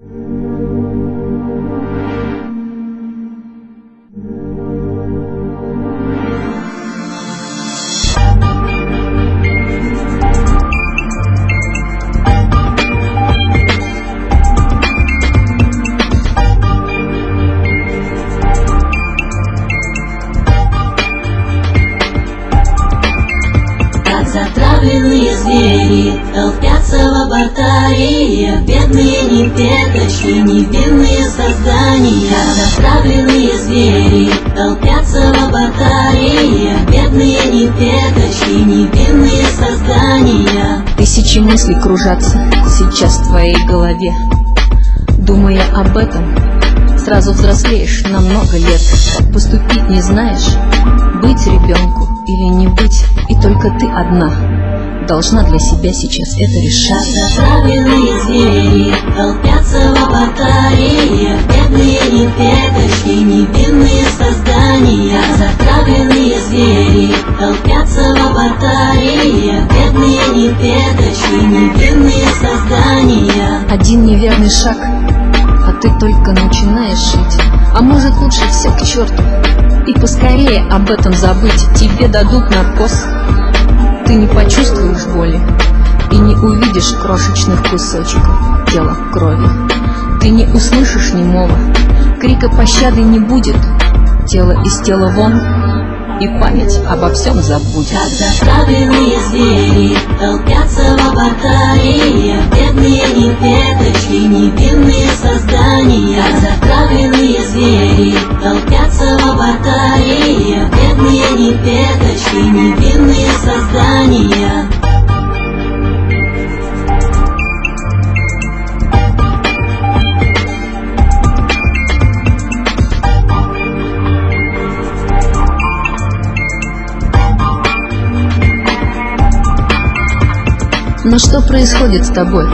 Как затравленные звери Толпятся в лабораториях Бедные не веточки, невинные создания. Как затравленные звери Толпятся в лабораториях Бедные не веточки, невинные создания. Тысячи мыслей кружатся сейчас в твоей голове. Думая об этом, сразу взрослеешь на много лет. Поступить не знаешь, быть ребенку или не быть И только ты одна должна для себя сейчас это решать. Затравленные звери Толпятся в лабораториях Бедные не веточки, невинные создания. Затравленные звери Толпятся в лабораториях Бедные не веточки, невинные создания. Один неверный шаг, а ты только начинаешь жить. А может лучше все к черту И поскорее об этом забыть. Тебе дадут наркоз Ты не почувствуешь боли И не увидишь крошечных кусочков тела крови. Ты не услышишь немого Крика пощады не будет Тело из тела вон И память обо всем забудет. Как затравленные звери Толпятся в лабораториях Бедные не веточки, невинные создания. Как затравленные звери Толпятся в лабораториях Бедные не веточки, невинные создания Но что происходит с тобой?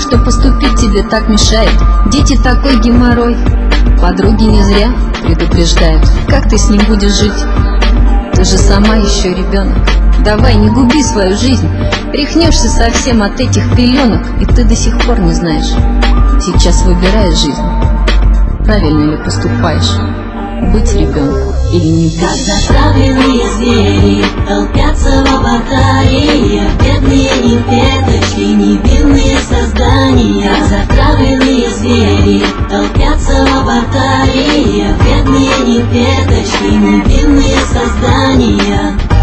Что поступить тебе так мешает? Дети такой геморрой Подруги не зря предупреждают Как ты с ним будешь жить? Ты же сама еще ребенок Давай, не губи свою жизнь Рехнешься совсем от этих пеленок И ты до сих пор не знаешь Сейчас выбираешь жизнь Правильно ли поступаешь? Быть ребенку или не Как быть? затравленные звери Толпятся в лабораториях Бедные не веточки, невинные создания Как затравленные звери Толпятся в лабораториях Бедные не веточки, невинные создания